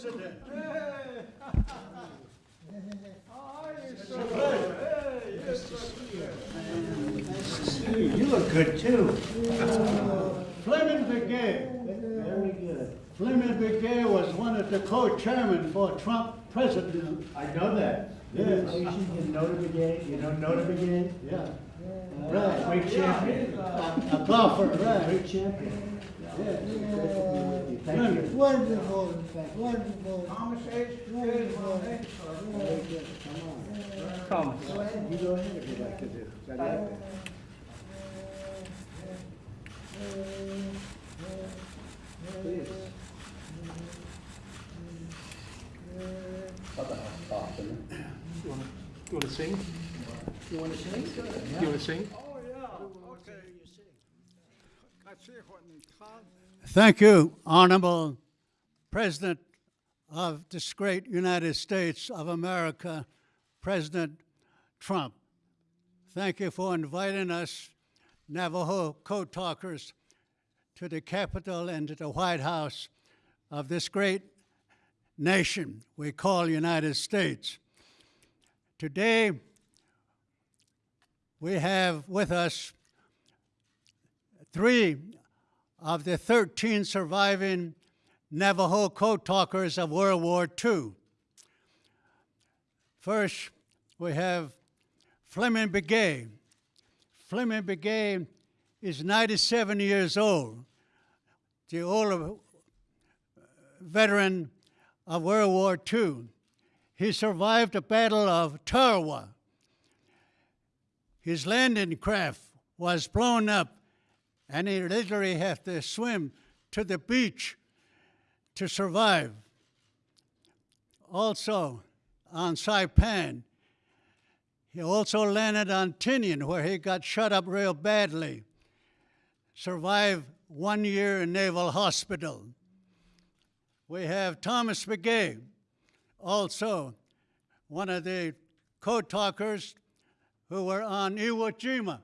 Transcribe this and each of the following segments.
President. You look good too. Fleming Begay. Very good. Fleming Begay was one of the co-chairmen for Trump president. I know that. Yes. You should know the brigade, you know, the brigade? Yeah. Right, great champion. A golfer, right. Great champion. Wonderful, wonderful. Thomas ahead, you go ahead if you'd like to do. Please. You want to sing? You want to sing? Ahead. You want to sing? Oh, yeah, okay. I see what in cloud. Thank you, Honorable President of this great United States of America, President Trump. Thank you for inviting us, Navajo Code Talkers, to the Capitol and to the White House of this great nation we call United States. Today, we have with us three of the 13 surviving Navajo code talkers of World War II. First, we have Fleming Begay. Fleming Begay is 97 years old, the older veteran of World War II. He survived the Battle of Tarawa. His landing craft was blown up and he literally had to swim to the beach to survive. Also, on Saipan, he also landed on Tinian, where he got shot up real badly. Survived one year in Naval Hospital. We have Thomas Begay, also one of the code talkers who were on Iwo Jima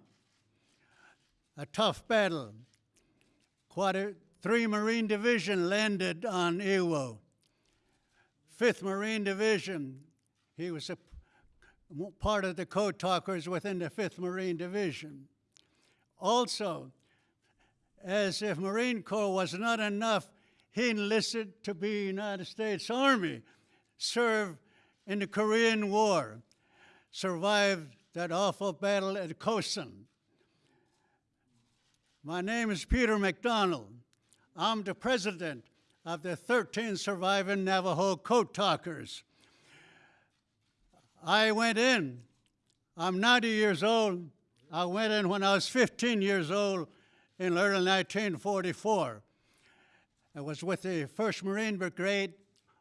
a tough battle. Quarter, 3 Marine Division landed on Iwo. 5th Marine Division, he was a part of the code talkers within the 5th Marine Division. Also, as if Marine Corps was not enough, he enlisted to be United States Army, served in the Korean War, survived that awful battle at Kosan. My name is Peter MacDonald. I'm the president of the 13 surviving Navajo Code Talkers. I went in, I'm 90 years old. I went in when I was 15 years old in early 1944. I was with the 1st Marine Brigade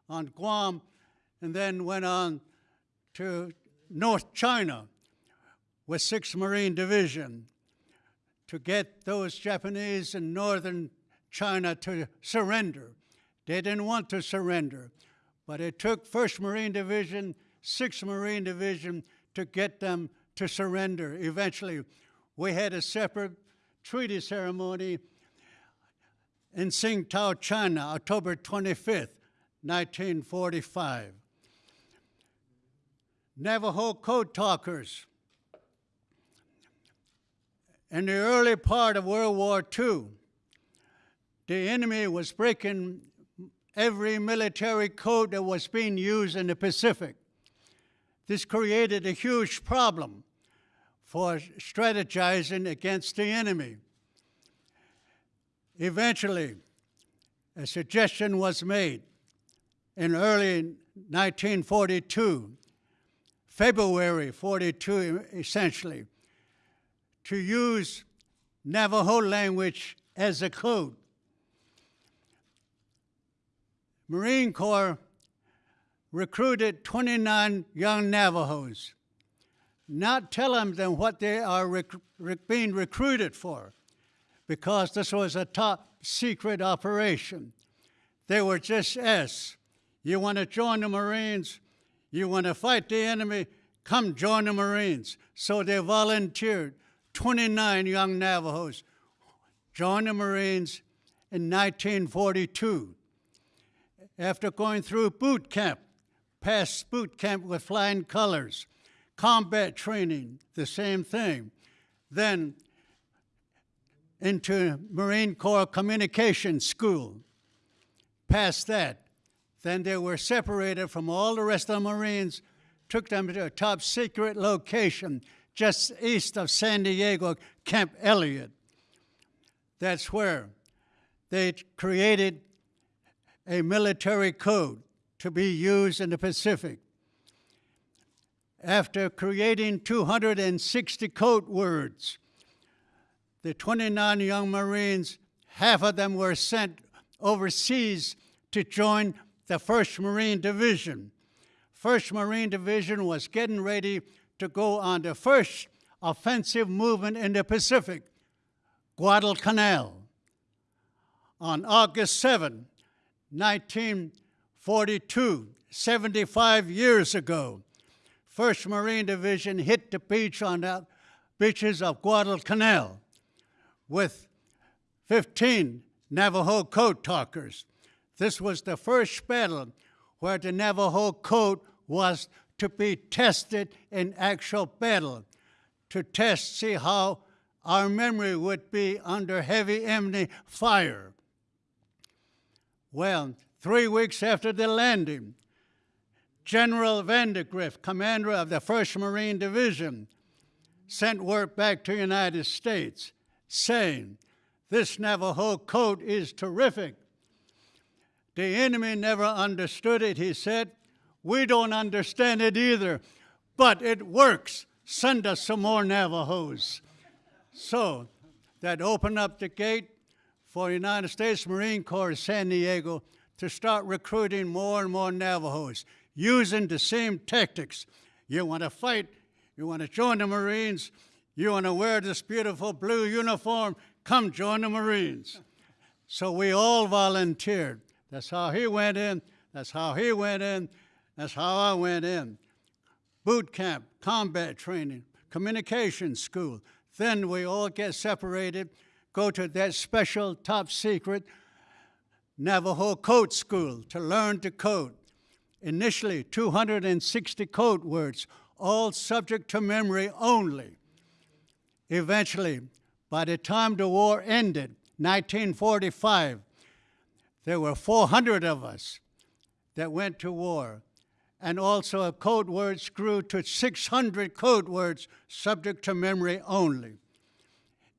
on Guam and then went on to North China with 6th Marine Division to get those Japanese in northern China to surrender. They didn't want to surrender, but it took 1st Marine Division, 6th Marine Division to get them to surrender. Eventually, we had a separate treaty ceremony in Tsingtao, China, October 25th, 1945. Navajo Code Talkers in the early part of World War II, the enemy was breaking every military code that was being used in the Pacific. This created a huge problem for strategizing against the enemy. Eventually, a suggestion was made in early 1942, February 42 essentially, to use Navajo language as a code. Marine Corps recruited 29 young Navajos, not telling them what they are rec rec being recruited for, because this was a top secret operation. They were just asked, you want to join the Marines? You want to fight the enemy? Come join the Marines. So they volunteered. 29 young Navajos joined the Marines in 1942. after going through boot camp, past boot camp with flying colors, combat training, the same thing. Then into Marine Corps Communication School. Past that, then they were separated from all the rest of the Marines, took them to a top secret location just east of San Diego, Camp Elliott. That's where they created a military code to be used in the Pacific. After creating 260 code words, the 29 young Marines, half of them were sent overseas to join the 1st Marine Division. 1st Marine Division was getting ready to go on the first offensive movement in the Pacific, Guadalcanal. On August 7, 1942, 75 years ago, 1st Marine Division hit the beach on the beaches of Guadalcanal with 15 Navajo code talkers. This was the first battle where the Navajo code was to be tested in actual battle, to test, see how our memory would be under heavy enemy fire. Well, three weeks after the landing, General Vandegrift, commander of the 1st Marine Division, sent word back to the United States saying, This Navajo code is terrific. The enemy never understood it, he said. We don't understand it either, but it works. Send us some more Navajos. So that opened up the gate for United States Marine Corps San Diego to start recruiting more and more Navajos using the same tactics. You want to fight, you want to join the Marines, you want to wear this beautiful blue uniform, come join the Marines. So we all volunteered. That's how he went in, that's how he went in, that's how I went in. Boot camp, combat training, communication school. Then we all get separated, go to that special top secret Navajo code school to learn to code. Initially, 260 code words, all subject to memory only. Eventually, by the time the war ended, 1945, there were 400 of us that went to war. And also, a code words grew to 600 code words subject to memory only.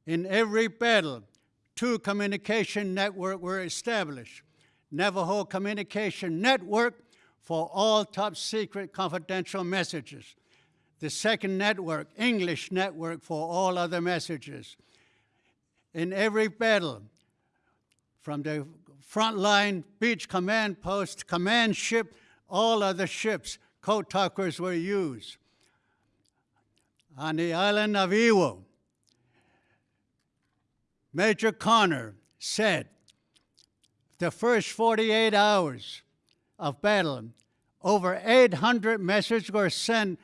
In every battle, two communication networks were established. Navajo Communication Network for all top secret confidential messages. The second network, English network for all other messages. In every battle, from the front line, beach command post, command ship, all other ships, talkers were used. On the island of Iwo, Major Connor said, the first 48 hours of battle, over 800 messages were sent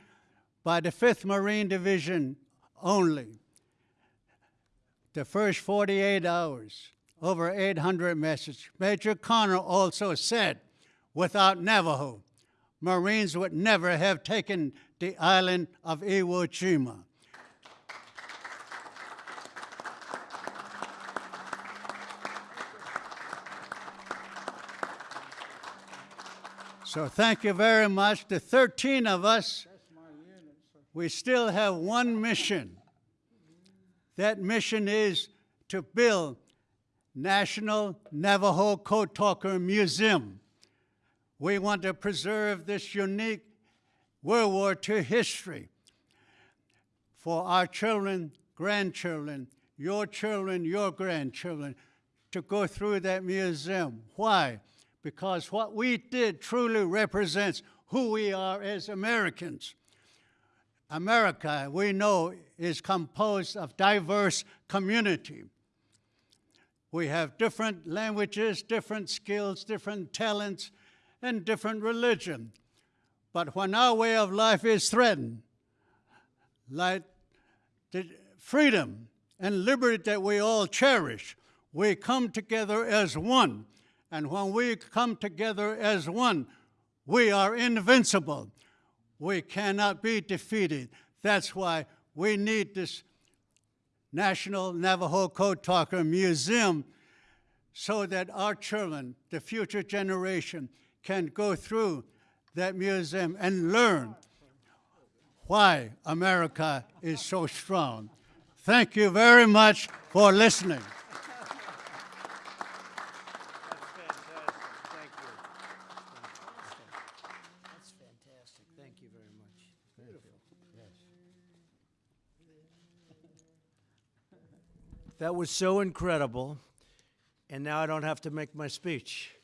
by the 5th Marine Division only. The first 48 hours, over 800 messages. Major Connor also said, without Navajo, Marines would never have taken the island of Iwo Jima. So thank you very much. The 13 of us, we still have one mission. That mission is to build National Navajo Code Talker Museum. We want to preserve this unique World War II history for our children, grandchildren, your children, your grandchildren, to go through that museum. Why? because what we did truly represents who we are as Americans. America, we know, is composed of diverse community. We have different languages, different skills, different talents, and different religion. But when our way of life is threatened, like the freedom and liberty that we all cherish, we come together as one And when we come together as one, we are invincible. We cannot be defeated. That's why we need this National Navajo Code Talker Museum so that our children, the future generation, can go through that museum and learn why America is so strong. Thank you very much for listening. That was so incredible. And now I don't have to make my speech.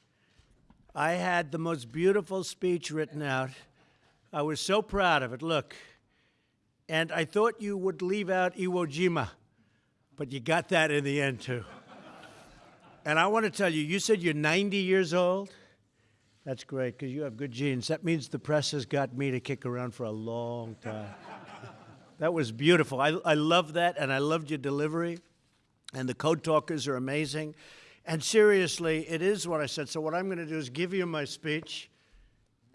I had the most beautiful speech written out. I was so proud of it. Look. And I thought you would leave out Iwo Jima, but you got that in the end, too. And I want to tell you, you said you're 90 years old? That's great because you have good genes. That means the press has got me to kick around for a long time. that was beautiful. I, I love that, and I loved your delivery. And the code talkers are amazing. And seriously, it is what I said. So, what I'm going to do is give you my speech,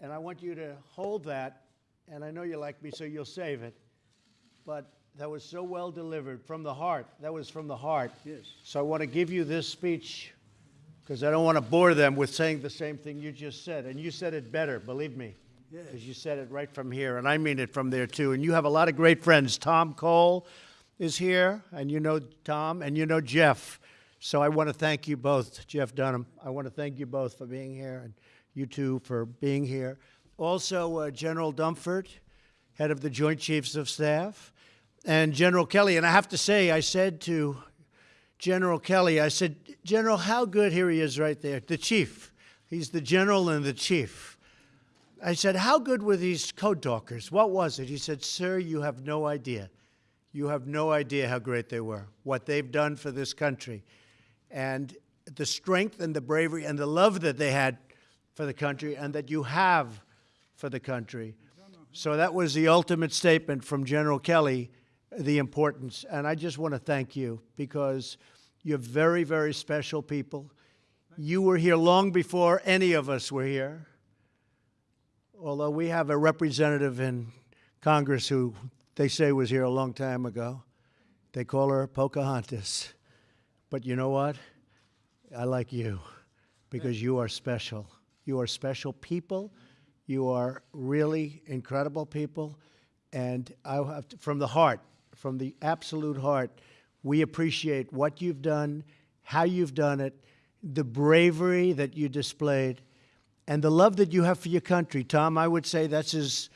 and I want you to hold that. And I know you like me, so you'll save it. But that was so well delivered from the heart. That was from the heart. Yes. So, I want to give you this speech because I don't want to bore them with saying the same thing you just said. And you said it better, believe me. Because you said it right from here, and I mean it from there too. And you have a lot of great friends. Tom Cole is here, and you know Tom, and you know Jeff. So I want to thank you both, Jeff Dunham. I want to thank you both for being here, and you two for being here. Also, uh, General Dunford, head of the Joint Chiefs of Staff, and General Kelly. And I have to say, I said to General Kelly, I said, General, how good here he is right there, the chief. He's the general and the chief. I said, How good were these code talkers? What was it? He said, Sir, you have no idea. You have no idea how great they were, what they've done for this country, and the strength and the bravery and the love that they had for the country and that you have for the country. So that was the ultimate statement from General Kelly, the importance. And I just want to thank you because you're very, very special people. You were here long before any of us were here. Although we have a representative in Congress who they say was here a long time ago. They call her Pocahontas. But you know what? I like you because you are special. You are special people. You are really incredible people. And I have to, from the heart, from the absolute heart, we appreciate what you've done, how you've done it, the bravery that you displayed, and the love that you have for your country. Tom, I would say that's as,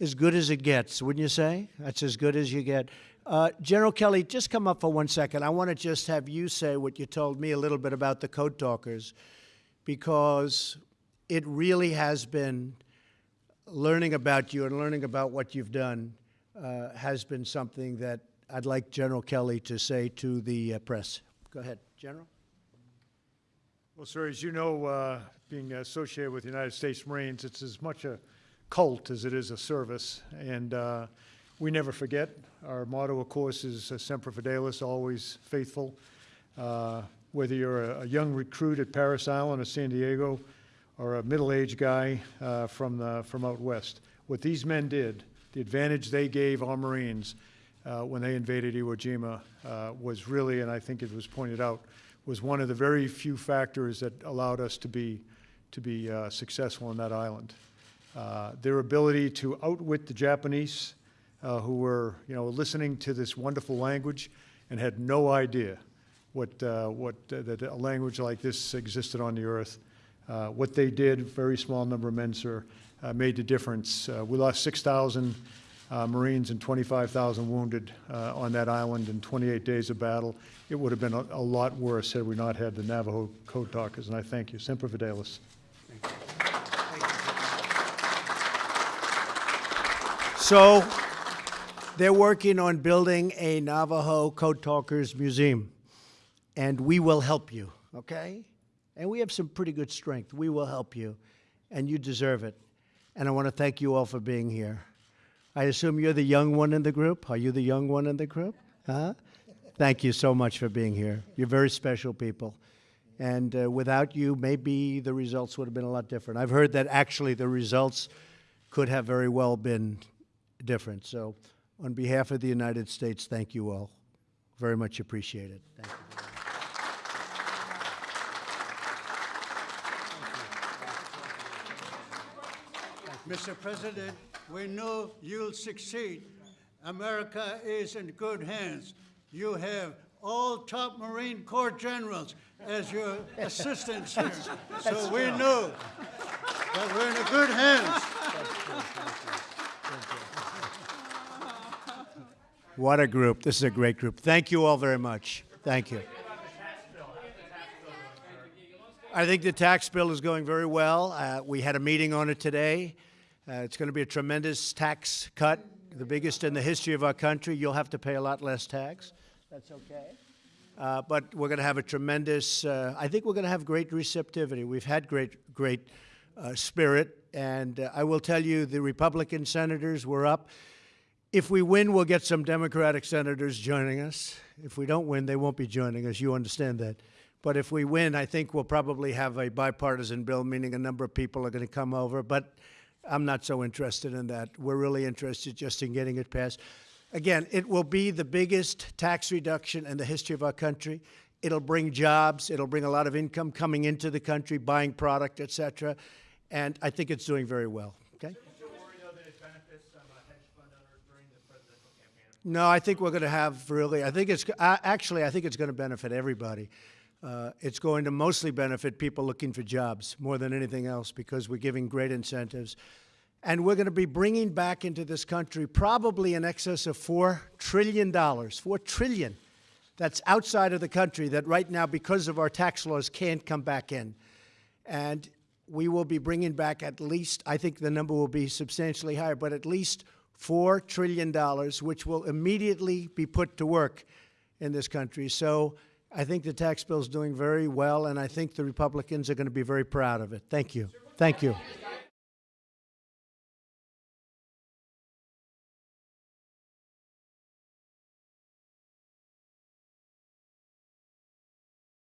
as good as it gets, wouldn't you say? That's as good as you get. Uh, General Kelly, just come up for one second. I want to just have you say what you told me a little bit about the Code Talkers, because it really has been learning about you and learning about what you've done uh, has been something that I'd like General Kelly to say to the uh, press. Go ahead, General. Well, sir, as you know, uh, being associated with the United States Marines, it's as much a cult as it is a service, and uh, we never forget. Our motto, of course, is uh, Semper Fidelis, always faithful. Uh, whether you're a, a young recruit at Parris Island or San Diego, or a middle-aged guy uh, from the, from out west, what these men did, the advantage they gave our Marines uh, when they invaded Iwo Jima uh, was really, and I think it was pointed out, was one of the very few factors that allowed us to be, to be successful on that island. Uh, their ability to outwit the Japanese, uh, who were, you know, listening to this wonderful language and had no idea what, uh, what uh, that a language like this existed on the earth. Uh, what they did, very small number of men, sir, uh, made the difference. Uh, we lost 6,000 uh, Marines and 25,000 wounded on that island in 28 days of battle. It would have been a, a lot worse had we not had the Navajo Code Talkers, and I thank you. Semper Fidelis. So they're working on building a Navajo Code Talkers Museum, and we will help you, okay? And we have some pretty good strength. We will help you, and you deserve it. And I want to thank you all for being here. I assume you're the young one in the group? Are you the young one in the group? Huh? Thank you so much for being here. You're very special people. And uh, without you, maybe the results would have been a lot different. I've heard that actually the results could have very well been different. So, on behalf of the United States, thank you all. Very much appreciated. Thank you. Mr. President, we know you'll succeed. America is in good hands. You have all top Marine Corps generals as your assistants here. So we know that we're in good hands. What a group. This is a great group. Thank you all very much. Thank you. I think the tax bill is going very well. Uh, we had a meeting on it today. Uh, it's going to be a tremendous tax cut, the biggest in the history of our country. You'll have to pay a lot less tax. That's okay. Uh, but we're going to have a tremendous, uh, I think we're going to have great receptivity. We've had great, great uh, spirit. And uh, I will tell you, the Republican senators were up. If we win, we'll get some Democratic senators joining us. If we don't win, they won't be joining us. You understand that. But if we win, I think we'll probably have a bipartisan bill, meaning a number of people are going to come over. But I'm not so interested in that. We're really interested just in getting it passed. Again, it will be the biggest tax reduction in the history of our country. It'll bring jobs. It'll bring a lot of income coming into the country, buying product, et cetera. And I think it's doing very well. Okay? No, I think we're going to have really. I think it's actually. I think it's going to benefit everybody. Uh, it's going to mostly benefit people looking for jobs more than anything else because we're giving great incentives, and we're going to be bringing back into this country probably in excess of four trillion dollars. Four trillion. That's outside of the country that right now, because of our tax laws, can't come back in, and we will be bringing back at least. I think the number will be substantially higher, but at least $4 trillion, which will immediately be put to work in this country. So I think the tax bill is doing very well, and I think the Republicans are going to be very proud of it. Thank you. Thank you.